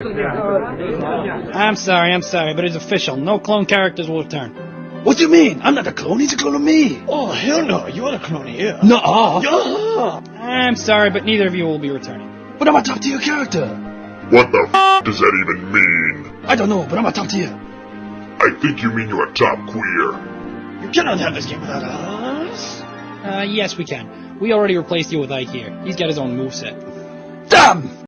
I'm sorry, I'm sorry, but it's official. No clone characters will return. What do you mean? I'm not a clone. He's a clone of me. Oh, hell no. You are a clone here. No. uh Yeah. I'm sorry, but neither of you will be returning. But I'm a top tier character. What the f does that even mean? I don't know, but I'm a top tier. I think you mean you're a top queer. You cannot have this game without us. Uh, yes, we can. We already replaced you with Ike here. He's got his own moveset. Damn!